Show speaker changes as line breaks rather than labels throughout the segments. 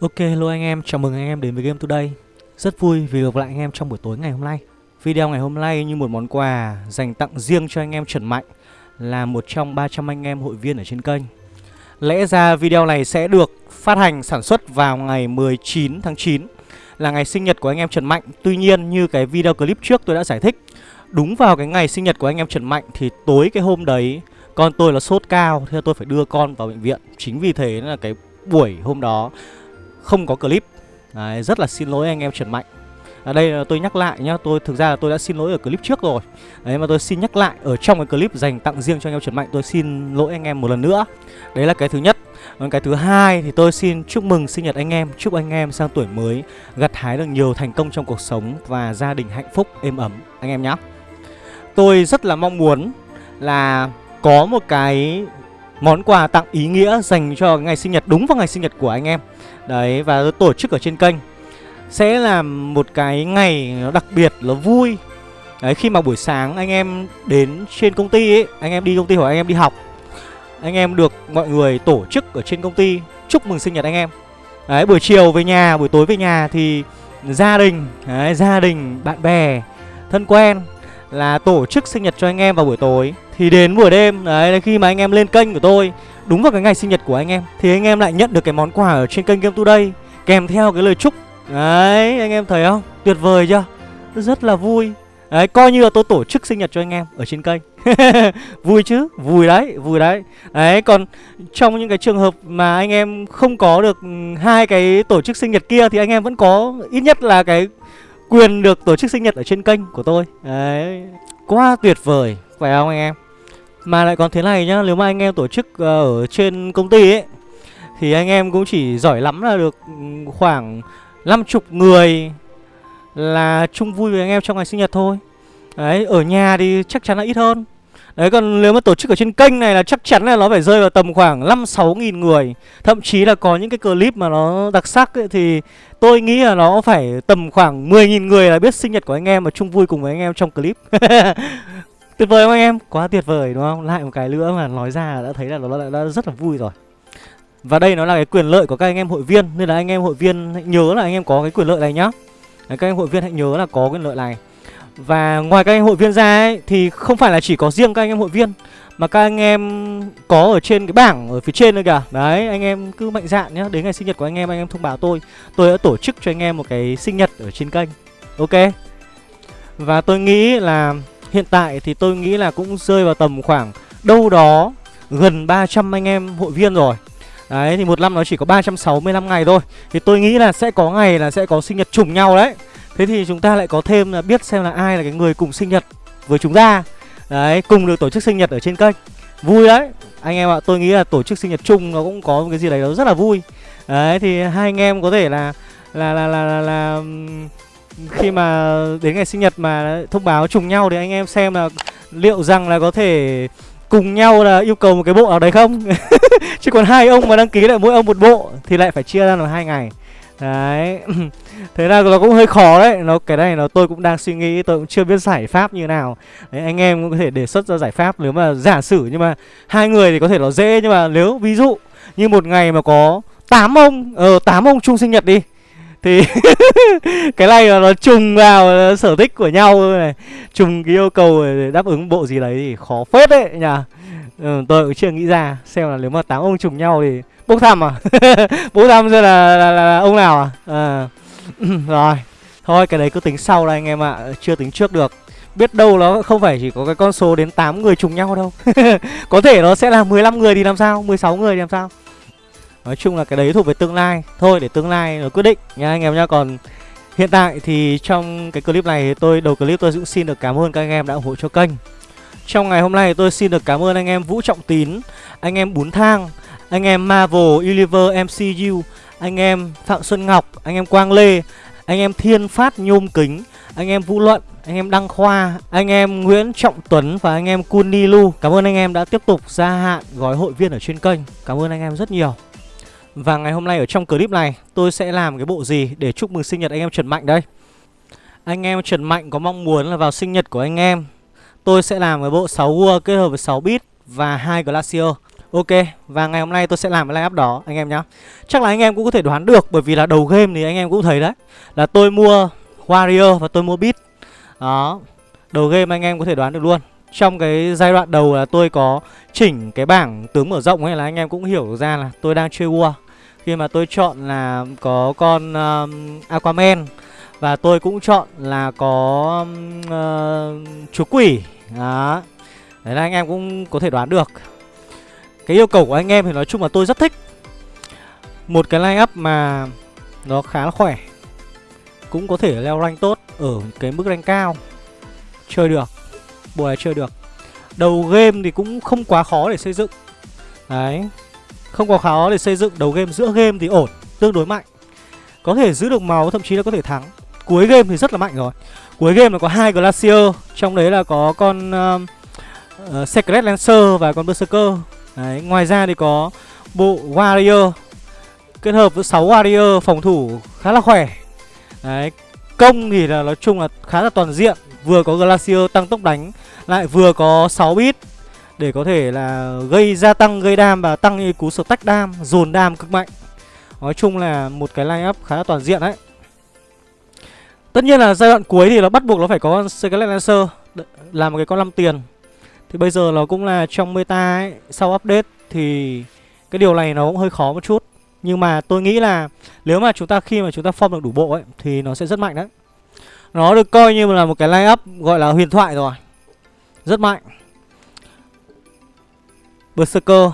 Ok hello anh em, chào mừng anh em đến với Game Today. Rất vui vì gặp lại anh em trong buổi tối ngày hôm nay. Video ngày hôm nay như một món quà dành tặng riêng cho anh em Trần Mạnh Là một trong 300 anh em hội viên ở trên kênh. Lẽ ra video này sẽ được phát hành sản xuất vào ngày 19 tháng 9 Là ngày sinh nhật của anh em Trần Mạnh. Tuy nhiên như cái video clip trước tôi đã giải thích Đúng vào cái ngày sinh nhật của anh em Trần Mạnh Thì tối cái hôm đấy con tôi là sốt cao Thế tôi phải đưa con vào bệnh viện. Chính vì thế là cái buổi hôm đó không có clip. Đấy, rất là xin lỗi anh em Trần Mạnh. Ở đây là tôi nhắc lại nhá tôi thực ra là tôi đã xin lỗi ở clip trước rồi. Đấy mà tôi xin nhắc lại ở trong cái clip dành tặng riêng cho anh em Trần Mạnh tôi xin lỗi anh em một lần nữa. Đấy là cái thứ nhất. Còn cái thứ hai thì tôi xin chúc mừng sinh nhật anh em chúc anh em sang tuổi mới gặt hái được nhiều thành công trong cuộc sống và gia đình hạnh phúc êm ấm anh em nhé tôi rất là mong muốn là có một cái món quà tặng ý nghĩa dành cho ngày sinh nhật đúng vào ngày sinh nhật của anh em. Đấy và tổ chức ở trên kênh. Sẽ là một cái ngày nó đặc biệt nó vui. Đấy khi mà buổi sáng anh em đến trên công ty ấy Anh em đi công ty hoặc anh em đi học Anh em được mọi người tổ chức ở trên công ty Chúc mừng sinh nhật anh em. Đấy buổi chiều về nhà, buổi tối về nhà thì gia đình, đấy, gia đình, bạn bè, thân quen là tổ chức sinh nhật cho anh em vào buổi tối. Thì đến buổi đêm, đấy khi mà anh em lên kênh của tôi Đúng vào cái ngày sinh nhật của anh em Thì anh em lại nhận được cái món quà ở trên kênh Game Today Kèm theo cái lời chúc. Đấy anh em thấy không? Tuyệt vời chưa? Rất là vui. Đấy coi như là tôi tổ chức sinh nhật cho anh em ở trên kênh. Vui chứ? Vui đấy Vui đấy. Đấy còn trong những cái trường hợp mà anh em không có được ừ, hai cái tổ chức sinh nhật kia Thì anh em vẫn có ít nhất là cái quyền được tổ chức sinh nhật ở trên kênh của tôi. Đấy Quá tuyệt vời. Phải không anh em? Mà lại còn thế này nhá Nếu mà anh em tổ chức ờ, ở trên công ty ấy Thì anh em cũng chỉ giỏi lắm là được ừ, khoảng 50 người Là chung vui với anh em trong ngày sinh nhật thôi. Đấy, ở nhà thì chắc chắn là ít hơn. Đấy, còn nếu mà tổ chức ở trên kênh này là chắc chắn là nó phải rơi vào tầm khoảng 5-6 nghìn người. Thậm chí là có những cái clip mà nó đặc sắc ấy, thì tôi nghĩ là nó phải tầm khoảng 10 nghìn người là biết sinh nhật của anh em và chung vui cùng với anh em trong clip. Tuyệt vời không anh em? Quá tuyệt vời đúng không? Lại một cái nữa mà nói ra đã thấy là nó đã, đã rất là vui rồi Và đây nó là cái quyền lợi của các anh em hội viên Nên là anh em hội viên hãy nhớ là anh em có cái quyền lợi này nhá Đấy, Các anh em hội viên hãy nhớ là có quyền lợi này Và ngoài các anh em hội viên ra ấy Thì không phải là chỉ có riêng các anh em hội viên Mà các anh em có ở trên cái bảng ở phía trên nữa kìa Đấy anh em cứ mạnh dạn nhá Đến ngày sinh nhật của anh em anh em thông báo tôi Tôi đã tổ chức cho anh em một cái sinh nhật ở trên kênh Ok Và tôi nghĩ là Hiện tại thì tôi nghĩ là cũng rơi vào tầm khoảng đâu đó gần 300 anh em hội viên rồi. Đấy thì một năm nó chỉ có 365 ngày thôi. Thì tôi nghĩ là sẽ có ngày là sẽ có sinh nhật trùng nhau đấy. Thế thì chúng ta lại có thêm là biết xem là ai là cái người cùng sinh nhật với chúng ta. Đấy cùng được tổ chức sinh nhật ở trên kênh. Vui đấy. Anh em ạ tôi nghĩ là tổ chức sinh nhật chung nó cũng có một cái gì đấy nó rất là vui. Đấy thì hai anh em có thể là là là là, là, là khi mà đến ngày sinh nhật mà thông báo trùng nhau thì anh em xem là liệu rằng là có thể cùng nhau là yêu cầu một cái bộ nào đấy không? Chứ còn hai ông mà đăng ký lại mỗi ông một bộ thì lại phải chia ra làm hai ngày. Đấy. Thế là nó cũng hơi khó đấy. Nó cái này nó tôi cũng đang suy nghĩ tôi cũng chưa biết giải pháp như nào. Đấy, anh em cũng có thể đề xuất ra giải pháp nếu mà giả sử nhưng mà hai người thì có thể nó dễ nhưng mà nếu ví dụ như một ngày mà có 8 ông ờ tám ông chung sinh nhật đi thì cái này là nó trùng vào sở thích của nhau này. Trùng cái yêu cầu để đáp ứng bộ gì đấy thì khó phết đấy nhỉ. Ừ, tôi cũng chưa nghĩ ra xem là nếu mà tám ông trùng nhau thì bốc thăm à? Bốc thăm ra là, là, là, là ông nào à, à. rồi thôi cái đấy cứ tính sau đây anh em ạ à. chưa tính trước được. Biết đâu nó không phải chỉ có cái con số đến 8 người trùng nhau đâu. Có thể nó sẽ là 15 người thì làm sao? 16 người thì làm sao? Nói chung là cái đấy thuộc về tương lai Thôi để tương lai nó quyết định nha anh em nhá Còn hiện tại thì trong cái clip này tôi đầu clip tôi cũng xin được cảm ơn các anh em đã ủng hộ cho kênh Trong ngày hôm nay tôi xin được cảm ơn anh em Vũ Trọng Tín Anh em Bún Thang Anh em Marvel Universe MCU Anh em Phạm Xuân Ngọc Anh em Quang Lê Anh em Thiên Phát Nhôm Kính Anh em Vũ Luận anh em Đăng Khoa, anh em Nguyễn Trọng Tuấn và anh em Kunilu Cảm ơn anh em đã tiếp tục gia hạn gói hội viên ở trên kênh. Cảm ơn anh em rất nhiều. Và ngày hôm nay ở trong clip này tôi sẽ làm cái bộ gì để chúc mừng sinh nhật anh em Trần Mạnh đây? Anh em Trần Mạnh có mong muốn là vào sinh nhật của anh em. Tôi sẽ làm cái bộ 6 Word kết hợp với 6 bit và hai Glacier Ok, và ngày hôm nay tôi sẽ làm cái line up đó anh em nhá. Chắc là anh em cũng có thể đoán được Bởi vì là đầu game thì anh em cũng thấy đấy Là tôi mua Warrior và tôi mua bit. Đó Đầu game anh em có thể đoán được luôn. Trong cái giai đoạn đầu là tôi có chỉnh cái bảng tướng mở rộng ấy Là anh em cũng hiểu ra là tôi đang chơi War khi mà tôi chọn là có con um, Aquaman Và tôi cũng chọn là có uh, chú quỷ. Đó. Đấy là anh em cũng có thể đoán được. Cái yêu cầu của anh em thì nói chung là tôi rất thích. Một cái line up mà nó khá là khỏe. Cũng có thể leo rank tốt ở cái mức rank cao. Chơi được. Bộ này chơi được. Đầu game thì cũng không quá khó để xây dựng. Đấy. Không quá khó để xây dựng đầu game Giữa game thì ổn Tương đối mạnh. Có thể giữ được máu thậm chí là có thể thắng. Cuối game thì rất là mạnh rồi. Cuối game là có hai Glacier Trong đấy là có con uh, uh, Secret Lancer và con Berserker. Đấy, ngoài ra thì có bộ Warrior kết hợp với 6 Warrior phòng thủ khá là khỏe. Đấy, công thì là nói chung là khá là toàn diện, vừa có Glacier tăng tốc đánh lại vừa có 6 bit để có thể là gây gia tăng gây đam và tăng cái cú tách đam, dồn đam cực mạnh. Nói chung là một cái line up khá là toàn diện đấy. Tất nhiên là giai đoạn cuối thì nó bắt buộc nó phải có con Scarlet Lancer là một cái con 5 tiền thì bây giờ nó cũng là trong meta ấy, sau update thì cái điều này nó cũng hơi khó một chút. Nhưng mà tôi nghĩ là nếu mà chúng ta khi mà chúng ta form được đủ bộ ấy thì nó sẽ rất mạnh đấy. Nó được coi như là một cái line up gọi là huyền thoại rồi. Rất mạnh. Berserker.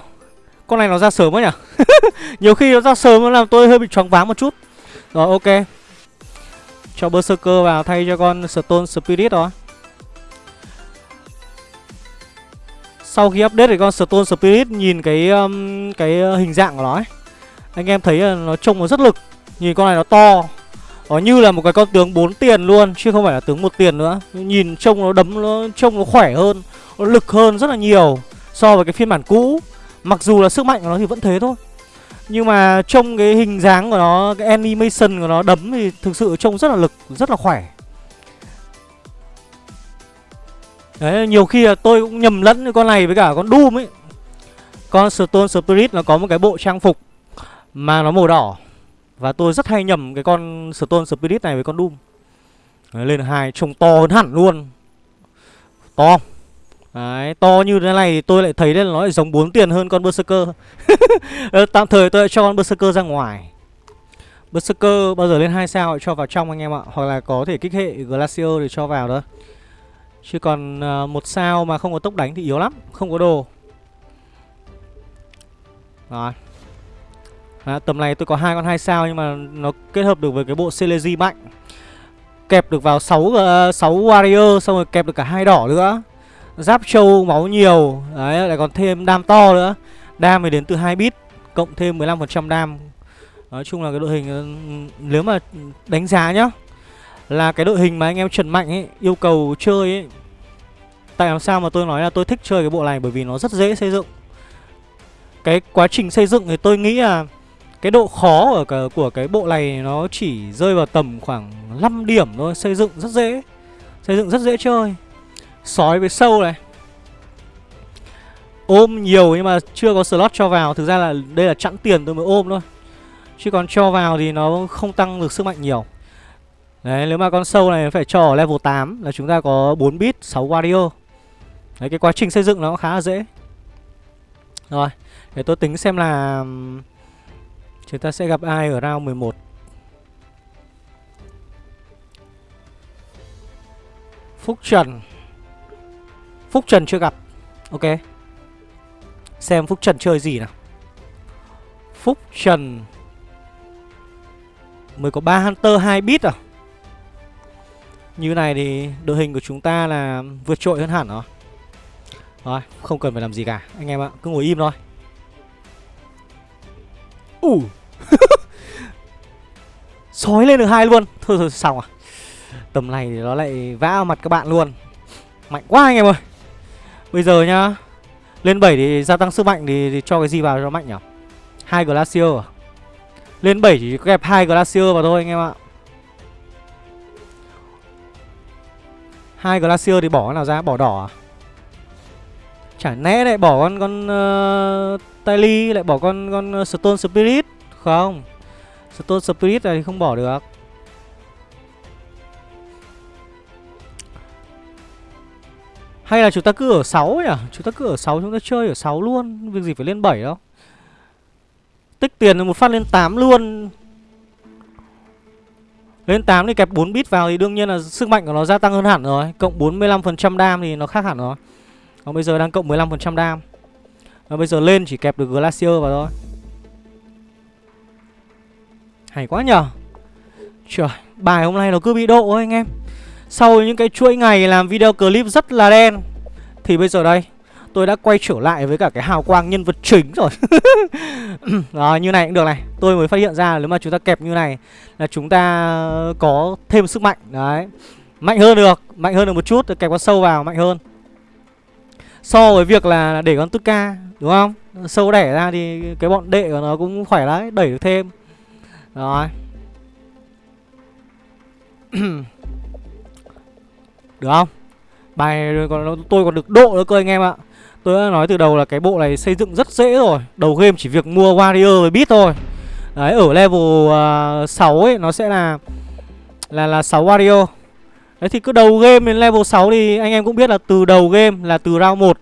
Con này nó ra sớm quá nhỉ? Nhiều khi nó ra sớm nó làm tôi hơi bị choáng váng một chút. Rồi ok. Cho Berserker vào thay cho con Stone Spirit đó Sau khi update thì con Stone Spirit nhìn cái um, cái hình dạng của nó ấy. Anh em thấy là nó trông nó rất lực Nhìn con này nó to Nó như là một cái con tướng 4 tiền luôn Chứ không phải là tướng một tiền nữa Nhìn trông nó đấm nó trông nó khỏe hơn Nó lực hơn rất là nhiều So với cái phiên bản cũ. Mặc dù là sức mạnh của nó thì vẫn thế thôi. Nhưng mà trông cái hình dáng của nó Cái animation của nó đấm thì thực sự trông rất là lực Rất là khỏe. Đấy, nhiều khi là tôi cũng nhầm lẫn con này với cả con Doom ấy. Con Stone Spirit nó có một cái bộ trang phục Mà nó màu đỏ. Và tôi rất hay nhầm cái con Stone Spirit này với con Doom. Đấy, Lên hai trông to hơn hẳn luôn. To. Đấy, to như thế này thì tôi lại thấy là nó lại giống 4 tiền hơn con Berserker. Ờ, tạm thời tôi lại cho con Berserker ra ngoài. Berserker bao giờ lên 2 sao cho vào trong anh em ạ. Hoặc là có thể kích hệ Glacier để cho vào đó. Chứ còn ờ, một sao mà không có tốc đánh thì yếu lắm Không có đồ. Rồi. À, Tầm này tôi có hai con hai sao Nhưng mà nó kết hợp được với cái bộ Celeji mạnh. Kẹp được vào 6, uh, 6 warrior Xong rồi kẹp được cả hai đỏ nữa. Giáp trâu máu nhiều Đấy lại còn thêm đam to nữa. Đam thì đến từ 2 bit Cộng thêm 15% đam. Nói chung là cái đội hình ừ, Nếu mà đánh giá nhá là cái đội hình mà anh em Trần Mạnh ấy yêu cầu chơi ấy Tại làm sao mà tôi nói là tôi thích chơi cái bộ này bởi vì nó rất dễ xây dựng. Cái quá trình xây dựng thì tôi nghĩ là cái độ khó ở cả, của cái bộ này nó chỉ rơi vào tầm khoảng 5 điểm thôi Xây dựng rất dễ Xây dựng rất dễ chơi. Sói với sâu này Ôm nhiều nhưng mà chưa có slot cho vào Thực ra là đây là chẵn tiền tôi mới ôm thôi Chứ còn cho vào thì nó không tăng được sức mạnh nhiều Đấy, nếu mà con sâu này phải cho ở level 8 là chúng ta có 4 bit, 6 warrior. Đấy, cái quá trình xây dựng nó cũng khá là dễ. Rồi, để tôi tính xem là chúng ta sẽ gặp ai ở round 11. Phúc Trần. Phúc Trần chưa gặp. Ok. Xem Phúc Trần chơi gì nào. Phúc Trần mới có 3 Hunter 2 bit à? Như này thì đội hình của chúng ta là vượt trội hơn hẳn rồi Rồi, không cần phải làm gì cả Anh em ạ, cứ ngồi im thôi Ủ. Sói lên được hai luôn Thôi thôi xong à Tầm này thì nó lại vã vào mặt các bạn luôn Mạnh quá anh em ơi Bây giờ nhá. Lên 7 thì gia tăng sức mạnh thì, thì cho cái gì vào cho mạnh nhỉ? Hai Glacier à? Lên 7 chỉ kẹp hai Glacier vào thôi anh em ạ. Hai glacier thì bỏ cái nào ra? Bỏ đỏ à? Chả lẽ lại bỏ con con ờ, uh, Tylee lại bỏ con con Stone Spirit? Không. Stone Spirit này thì không bỏ được. Hay là chúng ta cứ ở 6 nhỉ à? Chúng ta cứ ở 6 chúng ta chơi ở 6 luôn Việc gì phải lên 7 đâu. Tích tiền một phát lên 8 luôn. Lên 8 thì kẹp 4 bit vào thì đương nhiên là sức mạnh của nó gia tăng hơn hẳn rồi. Cộng 45% đam thì nó khác hẳn rồi. Còn bây giờ đang cộng 15% đam. Và bây giờ lên chỉ kẹp được Glacier vào thôi. Hay quá nhờ. Trời, bài hôm nay nó cứ bị độ thôi anh em. Sau những cái chuỗi ngày làm video clip rất là đen. Thì bây giờ đây Tôi đã quay trở lại với cả cái hào quang nhân vật chính rồi. Đó, như này cũng được này. Tôi mới phát hiện ra nếu mà chúng ta kẹp như này Là chúng ta có thêm sức mạnh. Đấy. Mạnh hơn được, mạnh hơn được một chút Kẹp con sâu vào, mạnh hơn. So với việc là để con tức ca Đúng không? Sâu đẻ ra thì cái bọn đệ của nó cũng khỏe đấy Đẩy được thêm. Rồi. Được không? Bài còn tôi còn được độ nữa cơ anh em ạ. Tôi đã nói từ đầu là cái bộ này xây dựng rất dễ rồi. Đầu game chỉ việc mua warrior với bit thôi. Đấy ở level à, uh, 6 ấy nó sẽ là Là là 6 warrior. Đấy thì cứ đầu game đến level 6 thì anh em cũng biết là từ đầu game là từ round 1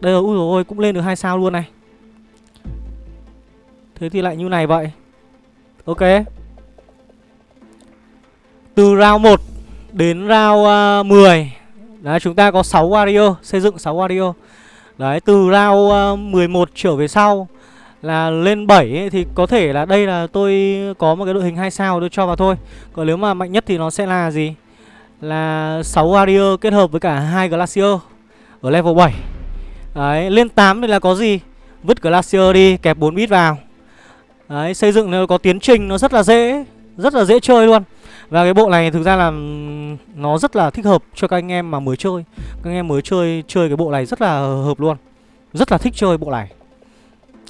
Đây rồi, ui ôi cũng lên được hai sao luôn này. Thế thì lại như này vậy. Ok. Từ round 1 đến round à, uh, 10 Đấy chúng ta có 6 warrior Xây dựng 6 warrior. Đấy từ round à, uh, 11 trở về sau Là lên 7 ấy, thì có thể là đây là tôi có một cái đội hình 2 sao tôi cho vào thôi. Còn nếu mà mạnh nhất thì nó sẽ là gì? Là 6 warrior kết hợp với cả hai glacier Ở level 7 Đấy lên 8 thì là có gì? Vứt glacier đi kẹp 4 bit vào. Đấy xây dựng nó có tiến trình nó rất là dễ Rất là dễ chơi luôn và cái bộ này thực ra là nó rất là thích hợp cho các anh em mà mới chơi. Các anh em mới chơi chơi cái bộ này rất là hợp luôn. Rất là thích chơi bộ này.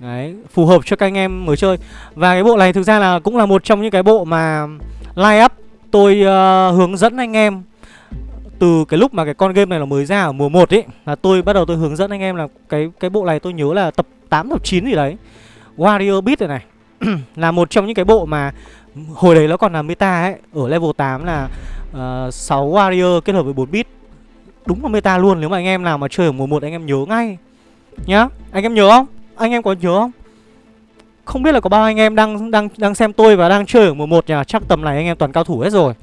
Đấy, phù hợp cho các anh em mới chơi. Và cái bộ này thực ra là cũng là một trong những cái bộ mà Line up tôi uh, hướng dẫn anh em Từ cái lúc mà cái con game này nó mới ra ở mùa 1 ấy Là tôi bắt đầu tôi hướng dẫn anh em là cái cái bộ này tôi nhớ là tập 8, tập 9 gì đấy. Warrior Beat này này. Là một trong những cái bộ mà Hồi đấy nó còn là meta ấy Ở level 8 là ờ, uh, 6 warrior kết hợp với 4 bit Đúng là meta luôn Nếu mà anh em nào mà chơi ở mùa 1 anh em nhớ ngay. Nhá Anh em nhớ không? Anh em có nhớ không? Không biết là có bao anh em đang đang đang xem tôi và đang chơi ở mùa 1 nhỉ Chắc tầm này anh em toàn cao thủ hết rồi.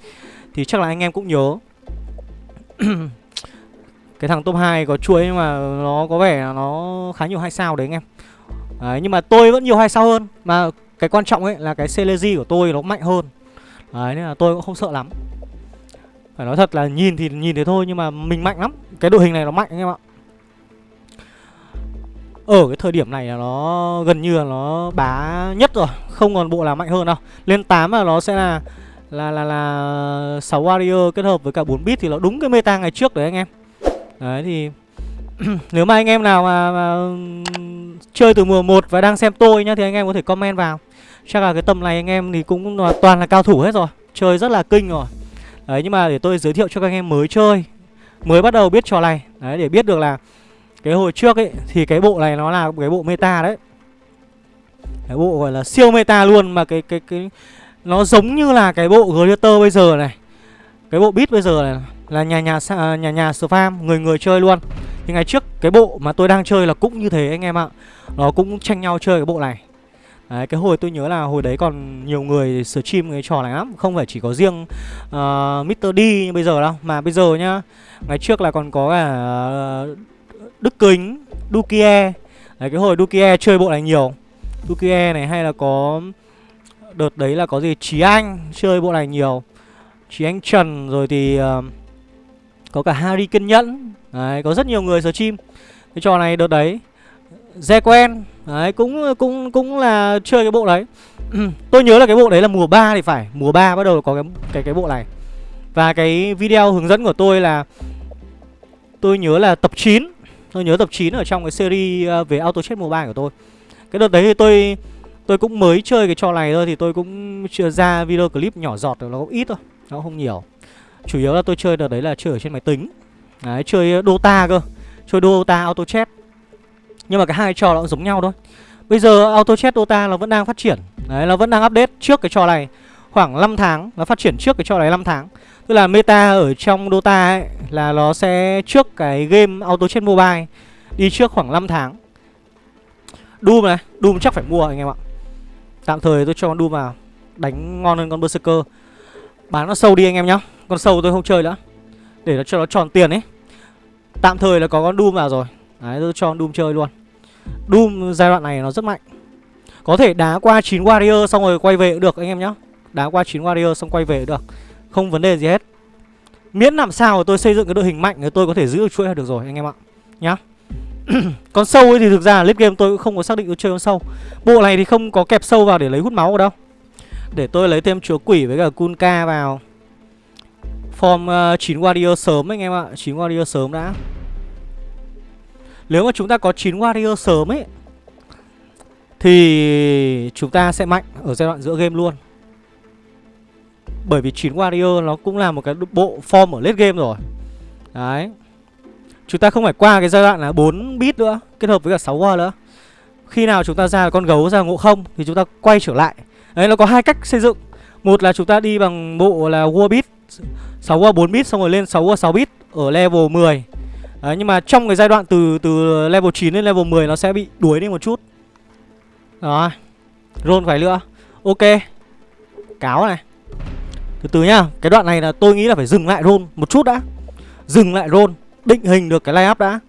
Thì chắc là anh em cũng nhớ. Cái thằng top 2 có chuỗi nhưng mà nó có vẻ là nó khá nhiều hai sao đấy anh em. Đấy, nhưng mà tôi vẫn nhiều hai sao hơn. Mà cái quan trọng ấy là cái Celeji của tôi nó mạnh hơn. Đấy nên là tôi cũng không sợ lắm. Phải nói thật là nhìn thì nhìn thế thôi nhưng mà mình mạnh lắm. Cái đội hình này nó mạnh anh em ạ. Ở cái thời điểm này là nó gần như là nó bá nhất rồi Không còn bộ nào mạnh hơn đâu. Lên 8 là nó sẽ là là là là 6 warrior kết hợp với cả 4 bit thì nó đúng cái meta ngày trước đấy anh em. Đấy thì nếu mà anh em nào mà, mà chơi từ mùa 1 và đang xem tôi nhá thì anh em có thể comment vào. Chắc là cái tầm này anh em thì cũng là toàn là cao thủ hết rồi Chơi rất là kinh rồi. Đấy nhưng mà để tôi giới thiệu cho các anh em mới chơi Mới bắt đầu biết trò này. Đấy để biết được là Cái hồi trước ấy Thì cái bộ này nó là cái bộ meta đấy. Cái bộ gọi là siêu meta luôn Mà cái cái cái Nó giống như là cái bộ Glitter bây giờ này. Cái bộ beat bây giờ này Là nhà nhà à, nhà nhà, nhà spam Người người chơi luôn. Thì ngày trước cái bộ mà tôi đang chơi là cũng như thế anh em ạ. Nó cũng tranh nhau chơi cái bộ này. Đấy, cái hồi tôi nhớ là hồi đấy còn nhiều người stream cái trò này lắm. Không phải chỉ có riêng ờ, uh, Mr. D như bây giờ đâu. Mà bây giờ nhá Ngày trước là còn có cả uh, Đức Kính, Dukie. Đấy, cái hồi Dukie chơi bộ này nhiều. Dukie này hay là có Đợt đấy là có gì? Trí Anh chơi bộ này nhiều. Trí Anh Trần rồi thì uh, có cả Harry Kiên Nhẫn. Đấy, có rất nhiều người stream Cái trò này đợt đấy Ze quen Đấy cũng cũng cũng là chơi cái bộ đấy. Tôi nhớ là cái bộ đấy là mùa 3 thì phải. Mùa 3 bắt đầu có cái cái cái bộ này. Và cái video hướng dẫn của tôi là Tôi nhớ là tập 9 Tôi nhớ tập 9 ở trong cái series ờ, về Auto Chess Mobile của tôi. Cái đợt đấy thì tôi Tôi cũng mới chơi cái trò này thôi Thì tôi cũng chưa ra video clip nhỏ giọt Nó cũng ít thôi Nó không nhiều. Chủ yếu là tôi chơi đợt đấy là chơi ở trên máy tính. Đấy chơi ờ, Dota cơ. Chơi Dota Auto Chess Nhưng mà cái hai trò nó cũng giống nhau thôi. Bây giờ Auto Chess Dota nó vẫn đang phát triển. Đấy, nó vẫn đang update trước cái trò này Khoảng 5 tháng, nó phát triển trước cái trò này 5 tháng. Tức là meta ở trong Dota ấy Là nó sẽ trước cái game Auto Chess Mobile Đi trước khoảng 5 tháng. Doom này, Doom chắc phải mua anh em ạ. Tạm thời tôi cho con Doom vào. Đánh ngon hơn con Berserker. Bán nó sâu đi anh em nhá. Con sâu tôi không chơi nữa. Để nó cho nó tròn tiền ấy. Tạm thời là có con Doom vào rồi. Đấy, tôi cho con Doom chơi luôn. Doom giai đoạn này nó rất mạnh. Có thể đá qua 9 Warrior xong rồi quay về cũng được, anh em nhá. Đá qua 9 Warrior xong quay về cũng được. Không vấn đề gì hết. Miễn làm sao tôi xây dựng cái đội hình mạnh Thì tôi có thể giữ được chuỗi được rồi, anh em ạ. Nhá. Con sâu ấy thì thực ra late game tôi cũng không có xác định tôi chơi con sâu. Bộ này thì không có kẹp sâu vào để lấy hút máu ở đâu. Để tôi lấy thêm chúa quỷ với cả Kunka vào. Form ờ, uh, 9 Warrior sớm anh em ạ. 9 Warrior sớm đã. Nếu mà chúng ta có 9 Warrior sớm ấy Thì chúng ta sẽ mạnh ở giai đoạn giữa game luôn. Bởi vì 9 Warrior nó cũng là một cái bộ form ở late game rồi. Đấy. Chúng ta không phải qua cái giai đoạn là 4 bit nữa Kết hợp với cả 6 war nữa. Khi nào chúng ta ra con gấu ra ngộ không Thì chúng ta quay trở lại. Đấy nó có hai cách xây dựng. Một là chúng ta đi bằng bộ là war bit 6 qua 4 bit, xong rồi lên 6 qua 6 bit Ở level 10 Đấy, nhưng mà trong cái giai đoạn từ từ level 9 đến level 10 Nó sẽ bị đuối đi một chút. Đó, Roll phải nữa Ok, Cáo này. Từ từ nhá, Cái đoạn này là tôi nghĩ là phải dừng lại roll một chút đã. Dừng lại roll, định hình được cái line đã.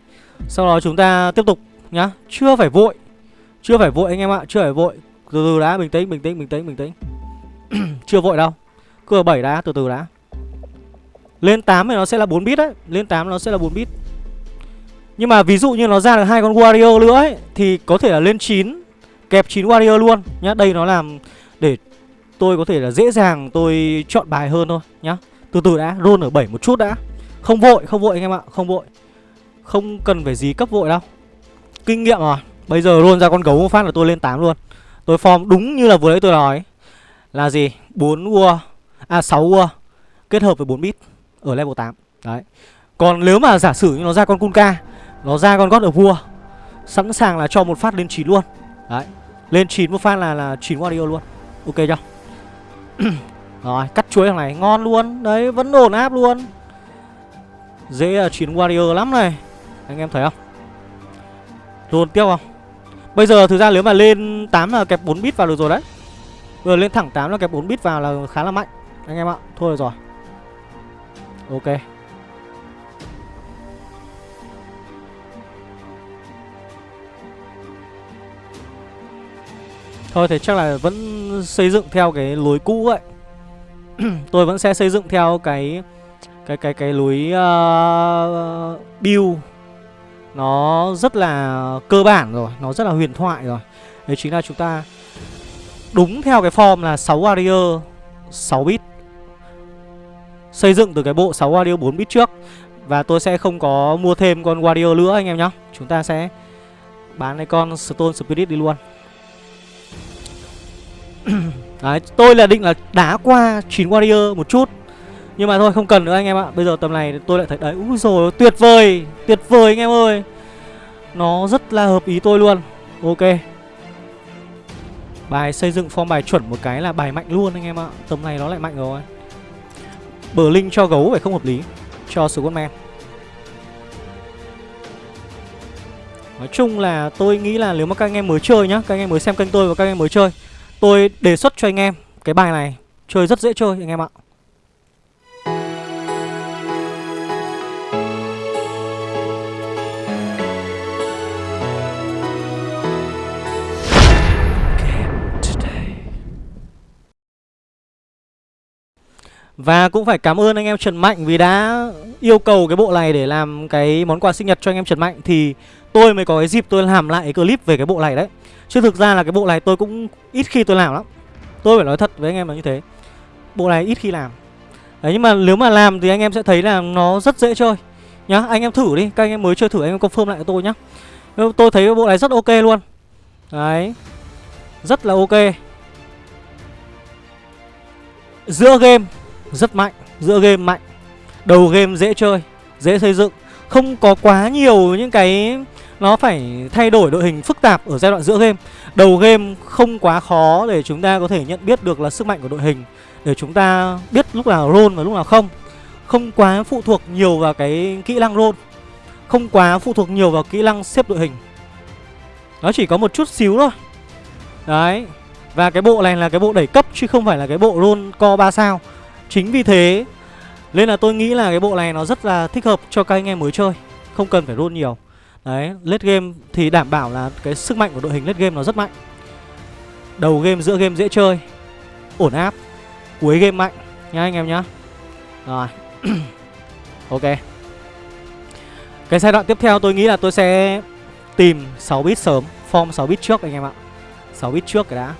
Sau đó chúng ta tiếp tục nhá, Chưa phải vội. Chưa phải vội anh em ạ, Chưa phải vội. Từ từ đã, bình tĩnh bình tĩnh bình tĩnh bình tĩnh. Chưa vội đâu. Cứ 7 đã, từ từ đã. Lên 8 thì nó sẽ là 4 bit đấy. Lên 8 nó sẽ là 4 bit. Nhưng mà ví dụ như nó ra được hai con Wario nữa ấy Thì có thể là lên 9 Kẹp 9 Wario luôn nhá. Đây nó làm để tôi có thể là dễ dàng tôi chọn bài hơn thôi nhá. Từ từ đã Roll ở 7 một chút đã. Không vội, không vội anh em ạ, không vội. Không cần phải gì cấp vội đâu. Kinh nghiệm rồi. Bây giờ roll ra con gấu một phát là tôi lên 8 luôn. Tôi form đúng như là vừa nãy tôi nói. Là gì? 4 vua À 6 vua Kết hợp với 4 bit. Ở level 8 Đấy. Còn nếu mà giả sử như nó ra con Kunka, Nó ra con God ở vua Sẵn sàng là cho một phát lên 9 luôn. Đấy. Lên 9 một phát là là 9 Warrior luôn. Ok chưa? Rồi, cắt chuối thằng này, ngon luôn. Đấy, vẫn ổn áp luôn. Dễ là chiến warrior lắm này. Anh em thấy không? Dồn tiếp không? Bây giờ thực ra nếu mà lên 8 là kẹp 4 bit vào được rồi đấy. Vừa lên thẳng 8 là kẹp 4 bit vào là khá là mạnh. Anh em ạ, Thôi rồi. Ok Thôi thì chắc là vẫn xây dựng theo cái lối cũ vậy Tôi vẫn sẽ xây dựng theo cái cái cái cái lối uh, build nó rất là cơ bản rồi, nó rất là huyền thoại rồi. Đấy chính là chúng ta đúng theo cái form là 6 warrior 6 bit. Xây dựng từ cái bộ 6 Wario 4 bit trước. Và tôi sẽ không có mua thêm con Wario nữa anh em nhá. Chúng ta sẽ bán cái con Stone Spirit đi luôn. Đấy, tôi là định là đá qua 9 warrior một chút. Nhưng mà thôi không cần nữa anh em ạ. Bây giờ tầm này tôi lại thấy đấy Úi rồi tuyệt vời Tuyệt vời anh em ơi. Nó rất là hợp ý tôi luôn. Ok. Bài xây dựng form bài chuẩn một cái là bài mạnh luôn anh em ạ. Tầm này nó lại mạnh rồi. Bờ linh cho gấu phải không hợp lý. Cho Squadman Nói chung là tôi nghĩ là nếu mà các anh em mới chơi nhá, Các anh em mới xem kênh tôi và các anh em mới chơi, Tôi đề xuất cho anh em Cái bài này. Chơi rất dễ chơi anh em ạ. Và cũng phải cảm ơn anh em Trần Mạnh vì đã yêu cầu cái bộ này để làm cái món quà sinh nhật cho anh em Trần Mạnh. Thì tôi mới có cái dịp tôi làm lại cái clip về cái bộ này đấy. Chứ thực ra là cái bộ này tôi cũng ít khi tôi làm lắm. Tôi phải nói thật với anh em là như thế. Bộ này ít khi làm. Đấy nhưng mà nếu mà làm thì anh em sẽ thấy là nó rất dễ chơi. Nhá, anh em thử đi, các anh em mới chơi thử anh em confirm lại cho tôi nhá. Tôi thấy cái bộ này rất ok luôn. Đấy. Rất là ok. Giữa game rất mạnh, Giữa game mạnh. Đầu game dễ chơi, Dễ xây dựng. Không có quá nhiều những cái Nó phải thay đổi đội hình phức tạp ở giai đoạn giữa game. Đầu game không quá khó để chúng ta có thể nhận biết được là sức mạnh của đội hình, Để chúng ta biết lúc nào roll và lúc nào không. Không quá phụ thuộc nhiều vào cái kỹ năng roll, Không quá phụ thuộc nhiều vào kỹ năng xếp đội hình. Nó chỉ có một chút xíu thôi. Đấy, Và cái bộ này là cái bộ đẩy cấp chứ không phải là cái bộ roll co 3 sao. Chính vì thế Nên là tôi nghĩ là cái bộ này nó rất là thích hợp cho các anh em mới chơi Không cần phải roll nhiều. Đấy, late game thì đảm bảo là cái sức mạnh của đội hình late game nó rất mạnh. Đầu game, giữa game dễ chơi Ổn áp Cuối game mạnh nha anh em nhá. Rồi. Ok. Cái giai đoạn tiếp theo tôi nghĩ là tôi sẽ tìm 6 bit sớm Form 6 bit trước anh em ạ. 6 bit trước cái đã.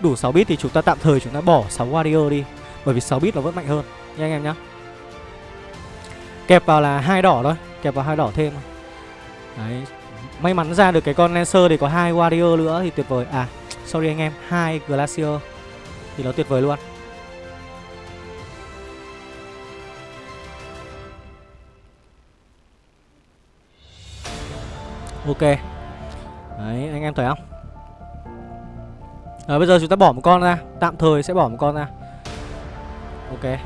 Đủ 6 bit thì chúng ta tạm thời chúng ta bỏ 6 warrior đi, Bởi vì 6 bit nó vẫn mạnh hơn. Nha anh em nhá. Kẹp vào là hai đỏ thôi, Kẹp vào hai đỏ thêm. Đấy, May mắn ra được cái con Lancer thì có hai Warrior nữa thì tuyệt vời. À sorry anh em, hai Glacier Thì nó tuyệt vời luôn. Ok. Đấy, anh em thấy không? Rồi bây giờ chúng ta bỏ một con ra. Tạm thời sẽ bỏ một con ra. Ok.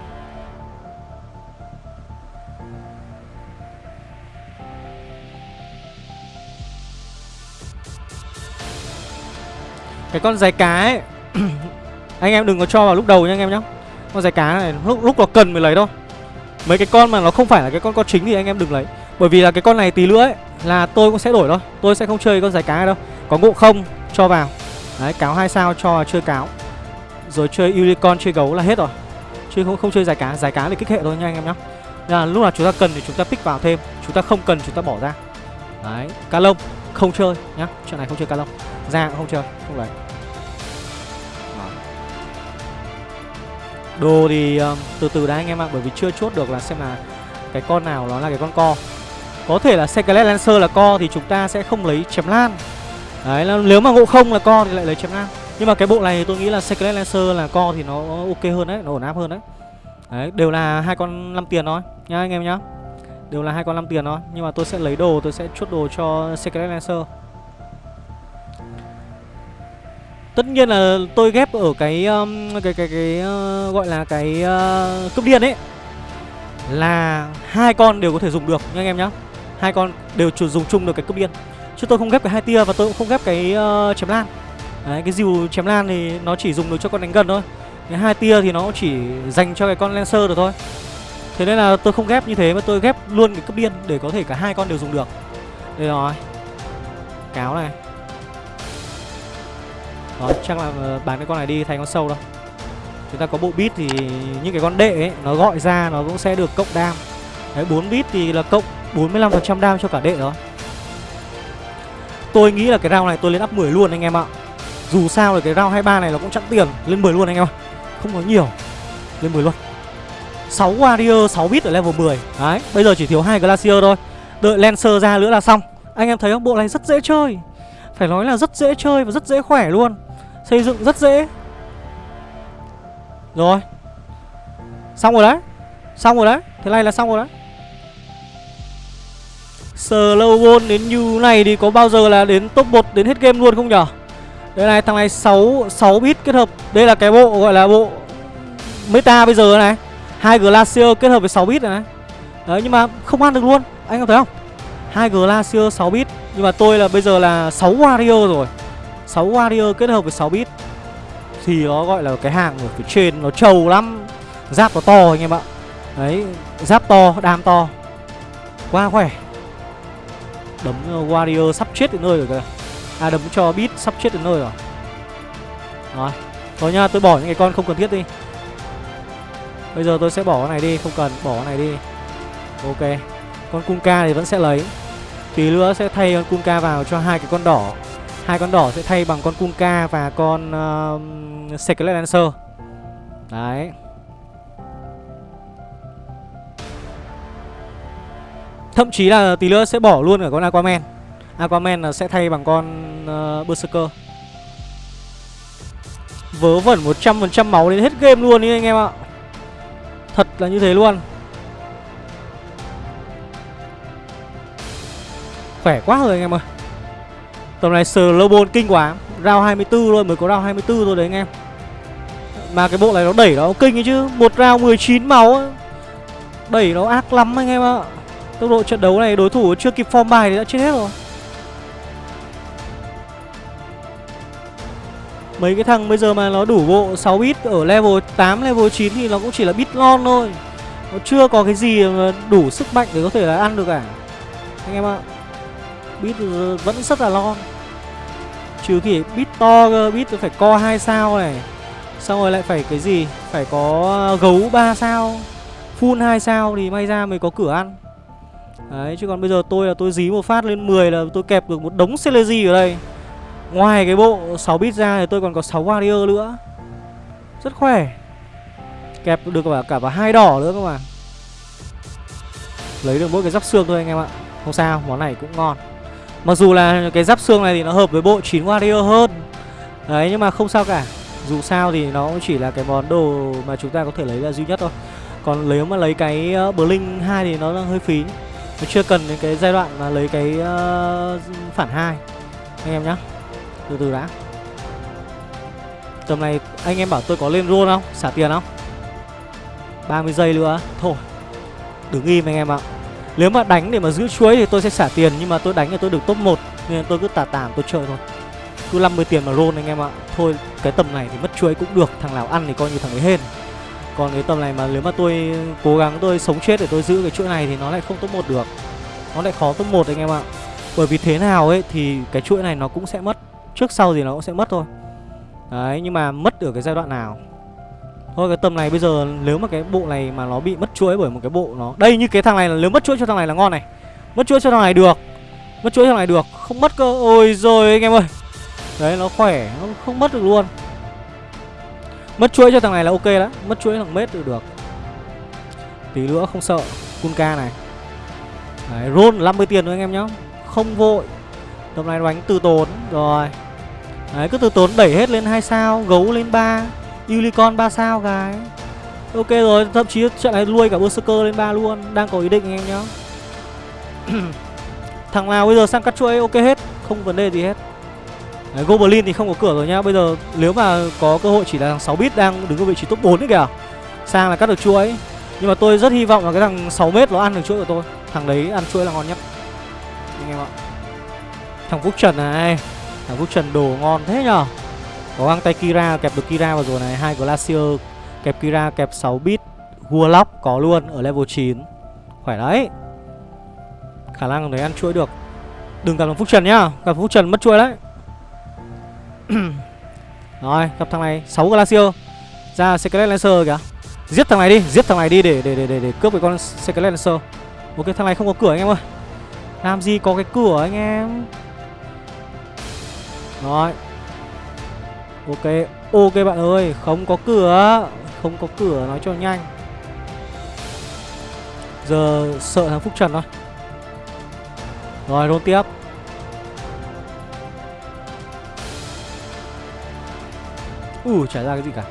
Cái con giải cá ấy Anh em đừng có cho vào lúc đầu nha anh em nhá. Con giải cá này lúc, lúc nó cần mới lấy thôi. Mấy cái con mà nó không phải là cái con con chính thì anh em đừng lấy. Bởi vì là cái con này tí nữa ấy Là tôi cũng sẽ đổi thôi. Tôi sẽ không chơi con giải cá này đâu. Có ngộ không cho vào. Đấy cáo hai sao cho chơi cáo. Rồi chơi unicorn chơi gấu là hết rồi. Chứ không, không chơi giải cá. Giải cá thì kích hệ thôi nha anh em nhá. Là lúc nào chúng ta cần thì chúng ta pick vào thêm. Chúng ta không cần chúng ta bỏ ra. Đấy Cá lông không chơi nhá. Chuyện này không chơi cá lông. Ra cũng không chơi Không lấy. Đồ thì um, từ từ đã anh em ạ Bởi vì chưa chốt được là xem là Cái con nào nó là cái con co. Có thể là Skelet Lancer là co thì chúng ta sẽ không lấy chém lan. Đấy là nếu mà ngộ không là co thì lại lấy chém nam Nhưng mà cái bộ này tôi nghĩ là secret Lancer là co thì nó ok hơn đấy Nó ổn áp hơn đấy Đấy đều là hai con 5 tiền thôi Nhá anh em nhá Đều là hai con 5 tiền thôi Nhưng mà tôi sẽ lấy đồ tôi sẽ chốt đồ cho secret Lancer Tất nhiên là tôi ghép ở cái um, cái cái cái uh, gọi là cái uh, cướp điên ấy là hai con đều có thể dùng được nha anh em nhá. Hai con đều dùng chung được cái cướp điên. Chứ tôi không ghép cái hai tia và tôi cũng không ghép cái uh, chém lan. Đấy, cái dìu chém lan thì nó chỉ dùng được cho con đánh gần thôi. Cái hai tia thì nó chỉ dành cho cái con lancer được thôi. Thế nên là tôi không ghép như thế mà tôi ghép luôn cái cấp điên để có thể cả hai con đều dùng được. Đây rồi. Cáo này. Đó, chắc là ờ, bán cái con này đi thành con sâu đâu Chúng ta có bộ bit thì những cái con đệ ấy Nó gọi ra nó cũng sẽ được cộng đam Đấy, 4 bit thì là cộng 45% đam cho cả đệ đó Tôi nghĩ là cái round này tôi lên up 10 luôn anh em ạ. Dù sao là cái round 23 này nó cũng chẵn tiền, Lên 10 luôn anh em ạ. Không có nhiều. Lên 10 luôn. 6 warrior 6 bit ở level 10 Đấy, bây giờ chỉ thiếu hai glacier thôi. Đợi lancer ra nữa là xong. Anh em thấy không? Bộ này rất dễ chơi. Phải nói là rất dễ chơi và rất dễ khỏe luôn. Xây dựng rất dễ. Rồi. Xong rồi đấy. Xong rồi đấy. Thế này là xong rồi đấy. Slow ball đến như này thì có bao giờ là đến top 1 đến hết game luôn không nhở? Đây này thằng này 6 6 bit kết hợp. Đây là cái bộ gọi là bộ Meta bây giờ này. Hai Glacier kết hợp với 6 bit này Đấy nhưng mà không ăn được luôn. Anh có thấy không? Hai Glacier 6 bit. Nhưng mà tôi là bây giờ là 6 Warrior rồi. 6 warrior kết hợp với 6 bit. Thì nó gọi là cái hàng ở phía trên Nó trầu lắm. Giáp nó to anh em ạ. Đấy Giáp to, đam to. Quá khỏe. Đấm ờ, warrior sắp chết đến nơi rồi kìa. À đấm cho Beat sắp chết đến nơi rồi. Rồi Thôi nha tôi bỏ những cái con không cần thiết đi. Bây giờ tôi sẽ bỏ cái này đi Không cần bỏ cái này đi. Ok Con Kunka thì vẫn sẽ lấy. Tí nữa sẽ thay con Kunka vào cho hai cái con đỏ. Hai con đỏ sẽ thay bằng con Kunka và con uh, Skelet Lancer. Đấy. Thậm chí là tí nữa sẽ bỏ luôn cả con Aquaman. Aquaman là sẽ thay bằng con uh, Berserker. Vớ vẩn 100% máu đến hết game luôn đi anh em ạ. Thật là như thế luôn. Khỏe quá rồi anh em ơi. Tầm này Slowball kinh quá. Round 24 thôi mới có round 24 thôi đấy anh em. Mà cái bộ này nó đẩy nó kinh ấy chứ. Một round 19 máu Đẩy nó ác lắm anh em ạ. Tốc độ trận đấu này đối thủ chưa kịp form bài thì đã chết hết rồi. Mấy cái thằng bây giờ mà nó đủ bộ 6 bit ở level 8, level 9 thì nó cũng chỉ là bit ngon thôi. Nó chưa có cái gì mà đủ sức mạnh để có thể là ăn được cả. Anh em ạ Bit vẫn rất là lon Trừ khi bit to cơ, bit phải co 2 sao này. Xong rồi lại phải cái gì? Phải có gấu 3 sao Full 2 sao thì may ra mới có cửa ăn. Đấy chứ còn bây giờ tôi là tôi dí một phát lên 10 là tôi kẹp được một đống Celezy ở đây. Ngoài cái bộ 6 bit ra thì tôi còn có 6 warrior nữa. Rất khỏe. Kẹp được cả, cả vào hai đỏ nữa các bạn Lấy được mỗi cái giáp xương thôi anh em ạ. Không sao, món này cũng ngon. Mặc dù là cái giáp xương này thì nó hợp với bộ 9 warrior hơn. Đấy nhưng mà không sao cả. Dù sao thì nó chỉ là cái món đồ mà chúng ta có thể lấy là duy nhất thôi. Còn nếu mà lấy cái ờ, Blink 2 thì nó hơi phí. Nó chưa cần đến cái giai đoạn mà lấy cái uh, phản hai. Anh em nhá. Từ từ đã. Tầm này anh em bảo tôi có lên roll không? Xả tiền không? 30 giây nữa. Thôi. Đứng im anh em ạ. Nếu mà đánh để mà giữ chuối thì tôi sẽ xả tiền Nhưng mà tôi đánh thì tôi được top 1 Nên tôi cứ tà tàm tôi chơi thôi. Cứ 50 tiền mà roll anh em ạ. Thôi cái tầm này thì mất chuối cũng được. Thằng nào ăn thì coi như thằng ấy hên còn cái tầm này mà nếu mà tôi cố gắng tôi sống chết để tôi giữ cái chuỗi này Thì nó lại không top 1 được. Nó lại khó top 1 anh em ạ. Bởi vì thế nào ấy thì cái chuỗi này nó cũng sẽ mất, Trước sau thì nó cũng sẽ mất thôi. Đấy, nhưng mà mất ở cái giai đoạn nào? Thôi, cái tầm này bây giờ nếu mà cái bộ này mà nó bị mất chuỗi bởi một cái bộ nó, Đây như cái thằng này là nếu mất chuỗi cho thằng này là ngon này. Mất chuỗi cho thằng này được. Mất chuỗi cho thằng này được. Không mất cơ. Ôi rồi anh em ơi. Đấy, nó khỏe, Nó không mất được luôn. Mất chuỗi cho thằng này là ok đó Mất chuỗi thằng mết được được. Tí nữa không sợ, Kunka này. Đấy, roll 50 tiền thôi anh em nhá. Không vội. Tầm này đánh từ tốn, Rồi. Đấy, cứ từ tốn đẩy hết lên 2 sao, Gấu lên 3 Unicorn 3 sao cái Ok rồi, Thậm chí trận này nuôi cả Berserker lên 3 luôn, Đang có ý định anh em nhá. Thằng nào bây giờ sang cắt chuỗi, ok hết, Không vấn đề gì hết. Đấy, Goblin thì không có cửa rồi nhá. Bây giờ nếu mà có cơ hội chỉ là thằng 6 bit đang đứng ở vị trí top 4 ấy kìa. Sang là cắt được chuỗi. Nhưng mà tôi rất hy vọng là cái thằng 6m nó ăn được chuỗi của tôi. Thằng đấy ăn chuỗi là ngon nhất. Anh em ạ. Thằng Phúc Trần này. Thằng Phúc Trần đồ ngon thế nhở Có găng tay Kira kẹp được Kira vào rồi này. Hai Glacier kẹp Kira kẹp 6 bit. Warlock có luôn ở level 9 Khỏe đấy. Khả năng đấy ăn chuỗi được. Đừng gặp thằng Phúc Trần nhá. Gặp Phúc Trần mất chuỗi đấy. Rồi gặp thằng này 6 Glacier Ra Secret Lancer kìa. Giết thằng này đi Giết thằng này đi để để để để, để cướp cái con Secret Lancer. Ok thằng này không có cửa anh em ơi. Làm gì có cái cửa anh em? Rồi. Ok Ok bạn ơi Không có cửa. Không có cửa nói cho nhanh. Giờ sợ thằng Phúc Trần thôi. Rồi roll tiếp. Ui, chả ra cái gì cả.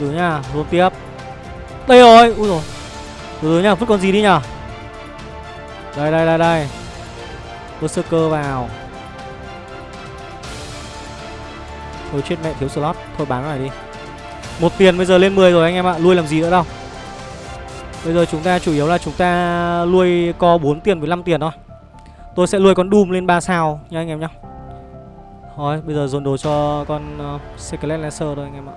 Từ nha Rôn tiếp. Đây rồi, Ui rồi. Từ từ nha vứt con gì đi nhở Đây đây đây đây. Berserker vào. Thôi chết mẹ, thiếu slot. Thôi bán nó này đi. Một tiền bây giờ lên 10 rồi anh em ạ, Lui làm gì nữa đâu. Bây giờ chúng ta chủ yếu là chúng ta Lui co 4 tiền với 5 tiền thôi. Tôi sẽ lui con Doom lên 3 sao nha anh em nhá. Thôi bây giờ dồn đồ cho con uh, Secret Lancer thôi anh em ạ.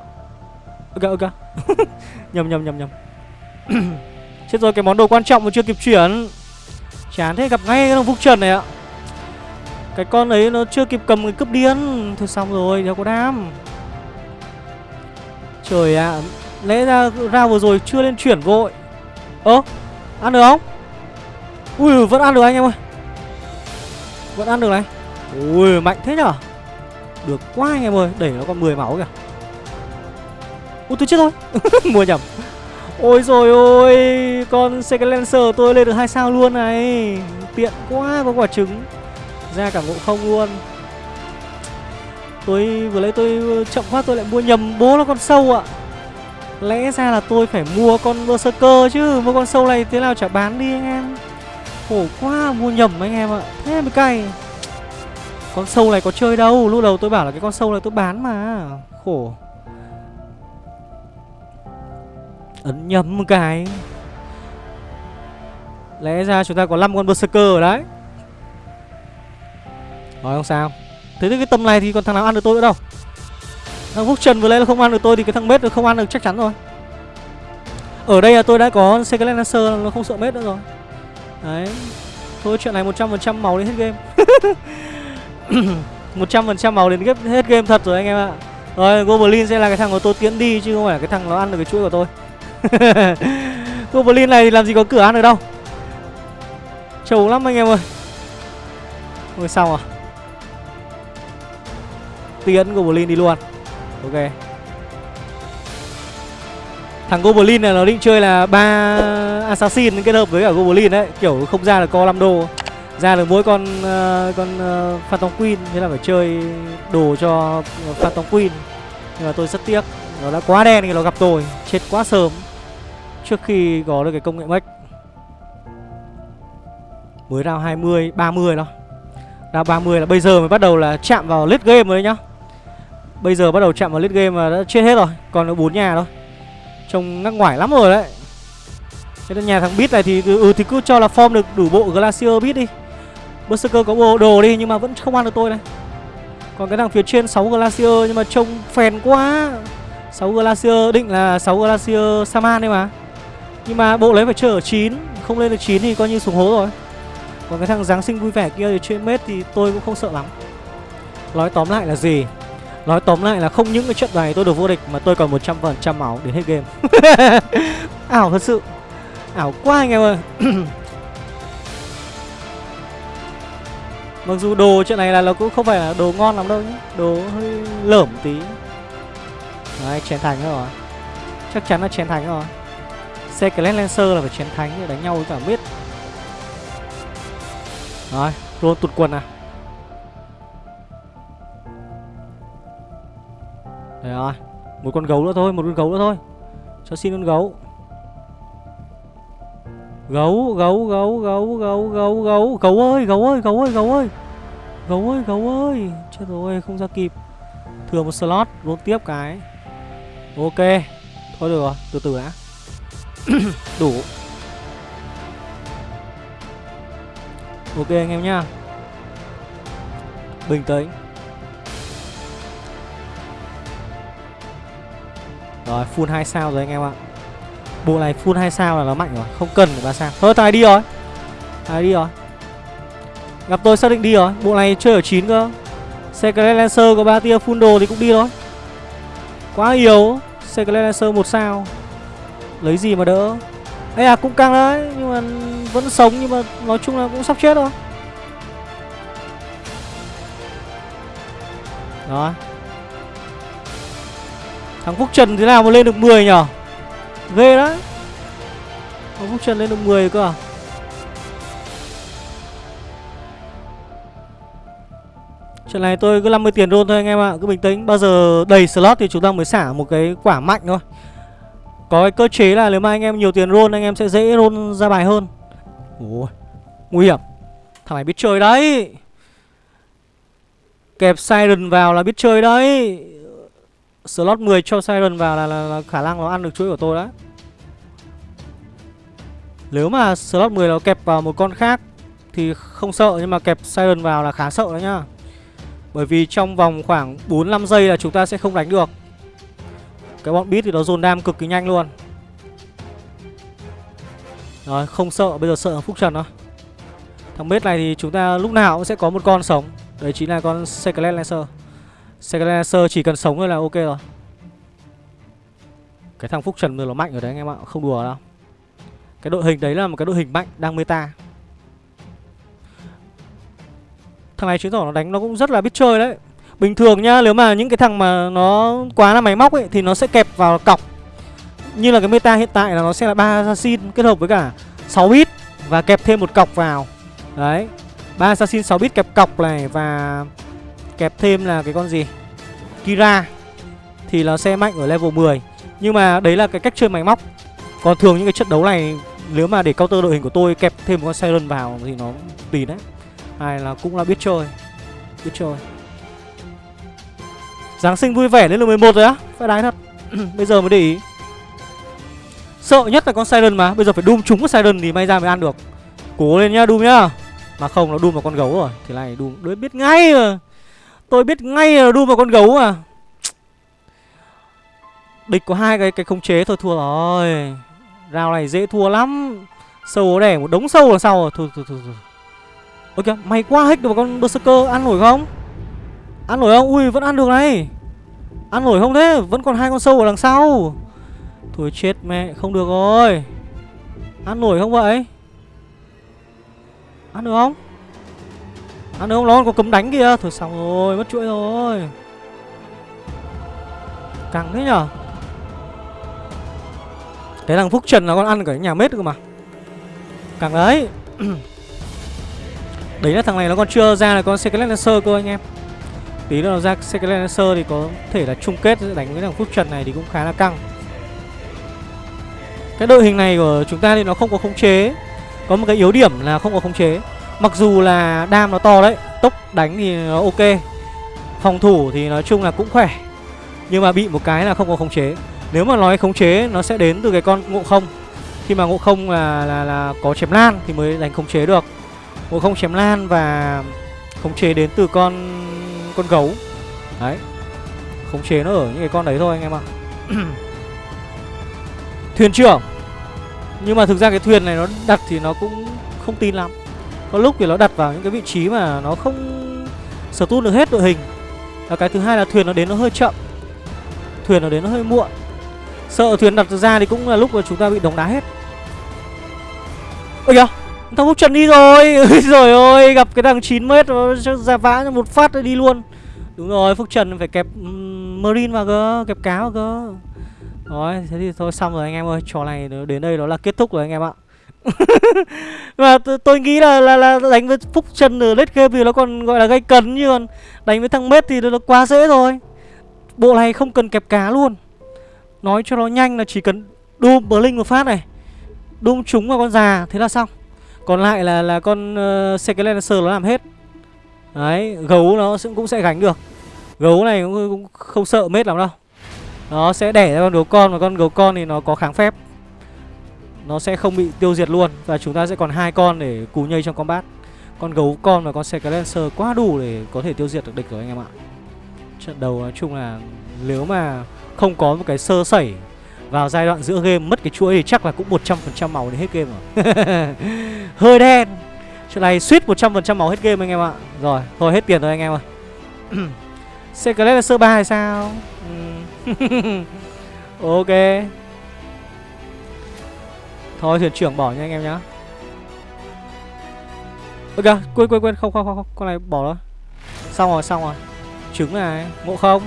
Ok ok Nhầm nhầm nhầm nhầm. Chết rồi cái món đồ quan trọng mà chưa kịp chuyển. Chán thế gặp ngay cái thằng Phúc Trần này ạ. Cái con ấy nó chưa kịp cầm cái cướp điên. Thôi xong rồi, đéo có đam. Trời ạ à, Lẽ ra ra vừa rồi chưa lên chuyển vội. Ơ Ăn được không? Ui vẫn ăn được anh em ơi. Vẫn ăn được này. Ui mạnh thế nhở? Được quá anh em ơi, Đẩy nó còn 10 máu kìa. Ui tôi chết rồi. Mua nhầm. Ôi rồi ôi, Con Second Lancer tôi lên được hai sao luôn này. Tiện quá, có quả trứng. Ra cả ngộ không luôn. Tôi, vừa lấy tôi ờ, chậm quá, tôi lại mua nhầm bố nó con sâu ạ. Lẽ ra là tôi phải mua con Berserker chứ, Mua con sâu này thế nào chả bán đi anh em. Khổ quá, mua nhầm anh em ạ. Thế mới cay. Con sâu này có chơi đâu. Lúc đầu tôi bảo là cái con sâu này tôi bán mà. Khổ. Ấn nhầm một cái. Lẽ ra chúng ta có 5 con Berserker ở đấy. Rồi không sao. Thế thì cái tầm này thì còn thằng nào ăn được tôi nữa đâu. Thằng Phúc Trần vừa lấy là không ăn được tôi Thì cái thằng Mết nó không ăn được chắc chắn rồi. Ở đây là tôi đã có Secret Lancer, Nó không sợ Mết nữa rồi. Đấy. Thôi, chuyện này 100% màu đến hết game. 100% máu đến hết game thật rồi anh em ạ. Rồi, Goblin sẽ là cái thằng của tôi tiến đi Chứ không phải cái thằng nó ăn được cái chuỗi của tôi. Goblin này thì làm gì có cửa ăn được đâu. Trầu lắm anh em ơi. Ôi xong à Tiến Goblin đi luôn. Ok. Thằng Goblin này nó định chơi là ba Assassin kết hợp với cả Goblin đấy, Kiểu không ra được co 5 đô ra được mỗi con uh, con uh, Phantom Queen Thế là phải chơi đồ cho Phantom Queen. Nhưng mà tôi rất tiếc Nó đã quá đen thì nó gặp tôi Chết quá sớm Trước khi có được cái công nghệ mech Mới round 20, 30 đó Round 30 là bây giờ mới bắt đầu là chạm vào late game rồi đấy nhá. Bây giờ bắt đầu chạm vào late game mà đã chết hết rồi Còn bốn nhà thôi. Trông ngắc ngoải lắm rồi đấy. Thế nên nhà thằng Beat này thì ừ, ừ thì cứ cho là form được đủ bộ Glacier Beat đi. Berserker có bộ đồ đi nhưng mà vẫn không ăn được tôi này. Còn cái thằng phía trên 6 Glacier nhưng mà trông phèn quá. 6 Glacier, định là 6 Glacier Saman đấy mà. Nhưng mà bộ lấy phải chơi ở 9 Không lên được 9 thì coi như xuống hố rồi. Còn cái thằng Giáng sinh vui vẻ kia thì trên mết thì tôi cũng không sợ lắm. Nói tóm lại là gì? Nói tóm lại là không những cái trận này tôi được vô địch Mà tôi còn 100% máu đến hết game. Ảo thật sự. Ảo quá anh em ơi. Mặc dù đồ chuyện này là nó cũng không phải là đồ ngon lắm đâu nhé. Đồ hơi lởm tí. Đấy, chén thánh rồi. Chắc chắn là chén thánh rồi. Secret Lancer là phải chén thánh để đánh nhau với cả biết Rồi, roll tụt quần à Đấy rồi. Một con gấu nữa thôi, Một con gấu nữa thôi. Cho xin con gấu. Gấu gấu gấu gấu gấu gấu gấu. Gấu ơi gấu ơi gấu ơi gấu ơi. Gấu ơi gấu ơi. Chết rồi, không ra kịp. Thừa một slot Roll tiếp cái. Ok. Thôi được rồi, Từ từ đã. Đủ. Ok anh em nhá. Bình tĩnh. Rồi, full 2 sao rồi anh em ạ. Bộ này full 2 sao là nó mạnh rồi, Không cần phải 3 sao. Thôi thằng này đi rồi. Thằng này đi rồi. Gặp tôi xác định đi rồi. Bộ này chơi ở 9 cơ. Secret Lancer có 3 tia full đồ thì cũng đi thôi. Quá yếu. Secret Lancer 1 sao. Lấy gì mà đỡ? Ê à cũng căng đấy, Nhưng mà vẫn sống, Nhưng mà nói chung là cũng sắp chết rồi. Đó. Thằng Phúc Trần thế nào mà lên được 10 nhở? Ghê đấy. Ông Phúc Trần lên được 10 cơ à? Trận này tôi cứ 50 tiền roll thôi anh em ạ, Cứ bình tĩnh. Bao giờ đầy slot thì chúng ta mới xả một cái quả mạnh thôi. Có cái cơ chế là nếu mà anh em nhiều tiền roll Anh em sẽ dễ roll ra bài hơn. Ôi, Nguy hiểm. Thằng này biết chơi đấy. Kẹp Siren vào là biết chơi đấy. Slot 10 cho Siren vào là, là, là khả năng nó ăn được chuỗi của tôi đấy Nếu mà slot 10 nó kẹp vào một con khác Thì không sợ Nhưng mà kẹp Siren vào là khá sợ đấy nhá. Bởi vì trong vòng khoảng 4-5 giây là chúng ta sẽ không đánh được. Cái bọn beat thì nó dồn đam cực kỳ nhanh luôn. Rồi không sợ Bây giờ sợ Phúc Trần thôi. Thằng bết này thì chúng ta lúc nào cũng sẽ có một con sống. Đấy chính là con Secret Lancer. Secret chỉ cần sống thôi là ok rồi. Cái thằng Phúc Trần là mạnh rồi đấy anh em ạ, Không đùa đâu. Cái đội hình đấy là một cái đội hình mạnh đang meta. Thằng này chứng tỏ nó đánh nó cũng rất là biết chơi đấy. Bình thường nhá, Nếu mà những cái thằng mà nó quá là máy móc ấy, Thì nó sẽ kẹp vào cọc. Như là cái meta hiện tại là nó sẽ là ba assassin Kết hợp với cả 6 bit Và kẹp thêm một cọc vào. Đấy, ba assassin 6 bit kẹp cọc này Và kẹp thêm là cái con gì? Kira. Thì nó sẽ mạnh ở level 10 Nhưng mà đấy là cái cách chơi máy móc. Còn thường những cái trận đấu này, nếu mà để counter đội hình của tôi kẹp thêm một con siren vào thì nó tùy đấy. Hay là cũng là biết chơi biết chơi. Giáng sinh vui vẻ lên lượt 11 rồi á, phải đái thật. Bây giờ mới để ý. Sợ nhất là con siren mà, bây giờ phải đun trúng con siren thì may ra mới ăn được. Cố lên nhá đun nhá. Mà không, nó đun vào con gấu rồi, thì này đun đối biết ngay rồi tôi biết ngay là đun vào con gấu à địch có hai cái cái khống chế thôi thua rồi. Rào này dễ thua lắm. Sâu đẻ một đống sâu là sau rồi? Thôi thôi thôi, thôi. ôi kìa mày quá hết được con berserker. Ăn nổi không? Ăn nổi không? Ui vẫn ăn được này. Ăn nổi không thế? Vẫn còn hai con sâu ở đằng sau. Thôi chết mẹ không được rồi. Ăn nổi không vậy? Ăn được không? À nếu không nó còn có cấm đánh kìa. Thôi xong rồi, mất chuỗi rồi. Căng thế nhở? Cái thằng phúc trần là con ăn cả nhà mết cơ mà. Căng đấy. Đấy là thằng này nó còn chưa ra là con Secret Lancer cơ anh em. Tí nữa nó ra Secret Lancer thì có thể là chung kết đánh với thằng Phúc Trần này thì cũng khá là căng. Cái đội hình này của chúng ta thì nó không có khống chế. Có một cái yếu điểm là không có khống chế. Mặc dù là đam nó to đấy Tốc đánh thì nó ok. Phòng thủ thì nói chung là cũng khỏe. Nhưng mà bị một cái là không có khống chế. Nếu mà nói khống chế nó sẽ đến từ cái con ngộ không. Khi mà ngộ không là, là, là có chém lan thì mới đánh khống chế được. Ngộ không chém lan và khống chế đến từ con con gấu. Đấy. Khống chế nó ở những cái con đấy thôi anh em ạ. Thuyền trưởng. Nhưng mà thực ra cái thuyền này nó đặt thì nó cũng không tin lắm. Có lúc thì nó đặt vào những cái vị trí mà nó không sở được hết đội hình. Và cái thứ hai là thuyền nó đến nó hơi chậm. Thuyền nó đến nó hơi muộn. Sợ thuyền đặt ra thì cũng là lúc mà chúng ta bị đóng đá hết. Ôi kìa Thằng Phúc Trần đi rồi. Rồi ôi gặp cái thằng 9m nó ra vã một phát đi luôn. Đúng rồi, Phúc Trần phải kẹp Marine vào cơ, Kẹp cá vào cơ. Rồi, thế thì thôi, xong rồi anh em ơi. Trò này đến đây đó là kết thúc rồi anh em ạ. Mà tôi nghĩ là, là là đánh với Phúc Trần ở late game thì nó còn gọi là gây cấn như còn Đánh với thằng Mết thì nó quá dễ rồi Bộ này không cần kẹp cá luôn. Nói cho nó nhanh là chỉ cần Doom Blink một phát này đùm trúng vào con già Thế là xong. Còn lại là là con ờ, uh, Secret nó làm hết. Đấy, gấu nó cũng sẽ gánh được. Gấu này cũng, cũng không sợ mết lắm đâu. Nó sẽ đẻ ra con gấu con Và con gấu con thì nó có kháng phép. Nó sẽ không bị tiêu diệt luôn Và chúng ta sẽ còn hai con để cú nhây trong combat. Con gấu con và con xe Lancer quá đủ để có thể tiêu diệt được địch rồi anh em ạ. Trận đầu nói chung là Nếu mà không có một cái sơ sẩy vào giai đoạn giữa game mất cái chuỗi thì chắc là cũng 100% màu đến hết game rồi. Hơi đen. Chuyện này suýt 100% máu hết game anh em ạ. Rồi, thôi hết tiền rồi anh em ơi Secret là sơ ba hay sao? Ừ. Ok. Thôi thuyền trưởng bỏ nha anh em nhá. Ơ kìa, quên quên quên, không không không, con này bỏ đó Xong rồi, xong rồi. Trứng này, ngộ không?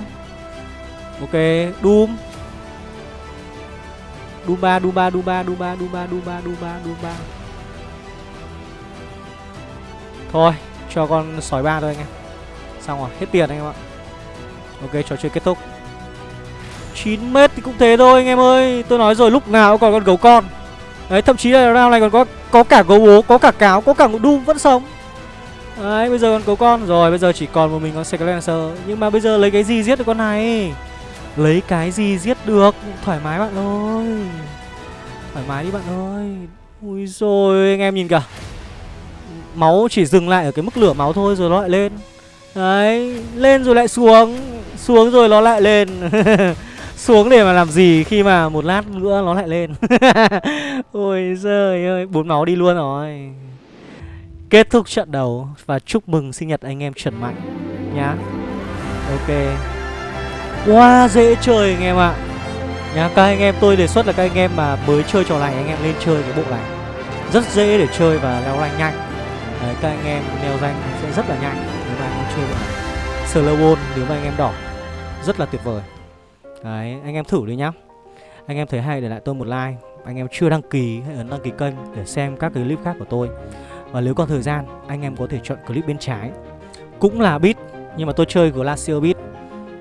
Ok, Doom. Doom 3, Doom 3, Doom 3, Doom 3, Doom 3, Doom 3, Doom 3, Doom 3 Thôi, cho con sói ba thôi anh em. Xong rồi, hết tiền anh em ạ. Ok, trò chơi kết thúc. 9 mét thì cũng thế thôi anh em ơi. Tôi nói rồi lúc nào cũng còn con gấu con. Đấy, thậm chí là round này còn có có cả gấu bố Có cả cáo, có cả ngụ đun vẫn sống. Đấy, bây giờ còn gấu con. Rồi, bây giờ chỉ còn một mình con Secret Nhưng mà bây giờ lấy cái gì giết được con này? Lấy cái gì giết được? Thoải mái bạn ơi. Thoải mái đi bạn ơi. Ui rồi anh em nhìn kìa. Máu chỉ dừng lại ở cái mức lửa máu thôi rồi nó lại lên. Đấy, Lên rồi lại xuống. Xuống rồi nó lại lên. Xuống để mà làm gì khi mà một lát nữa nó lại lên. Ôi giời ơi Bốn máu đi luôn rồi. Kết thúc trận đấu Và chúc mừng sinh nhật anh em Trần Mạnh Nhá. Ok. Quá wow, dễ chơi anh em ạ. Nhá, các anh em tôi đề xuất là các anh em mà mới chơi trò này anh em lên chơi cái bộ này. Rất dễ để chơi và leo rank nhanh. Đấy, các anh em leo rank sẽ rất là nhanh nếu mà anh em chơi bộ này. Slow nếu mà anh em đỏ Rất là tuyệt vời. Đấy, anh em thử đi nhá. Anh em thấy hay để lại tôi một like. Anh em chưa đăng ký hãy ấn đăng ký kênh để xem các clip khác của tôi. Và nếu còn thời gian, anh em có thể chọn clip bên trái. Cũng là beat Nhưng mà tôi chơi Glacier beat.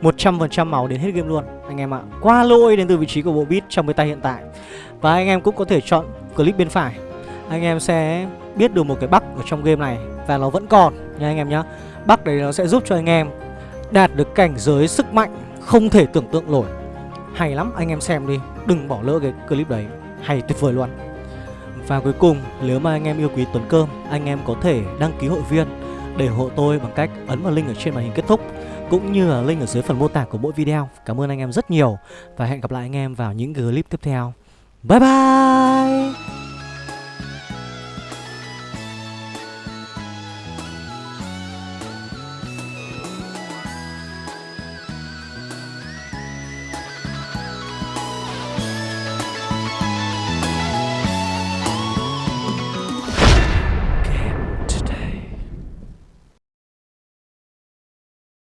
100% máu đến hết game luôn Anh em ạ. Qua lỗi đến từ vị trí của bộ bit trong cái tay hiện tại. Và anh em cũng có thể chọn clip bên phải. Anh em sẽ biết được một cái bug ở trong game này Và nó vẫn còn nha anh em nhá. Bug đấy nó sẽ giúp cho anh em đạt được cảnh giới sức mạnh không thể tưởng tượng nổi. Hay lắm, anh em xem đi. Đừng bỏ lỡ cái clip đấy. Hay tuyệt vời luôn. Và cuối cùng, nếu mà anh em yêu quý Tuấn Cơm, Anh em có thể đăng ký hội viên Để hộ tôi bằng cách ấn vào link ở trên màn hình kết thúc, Cũng như là link ở dưới phần mô tả của mỗi video. Cảm ơn anh em rất nhiều Và hẹn gặp lại anh em vào những clip tiếp theo. Bye bye!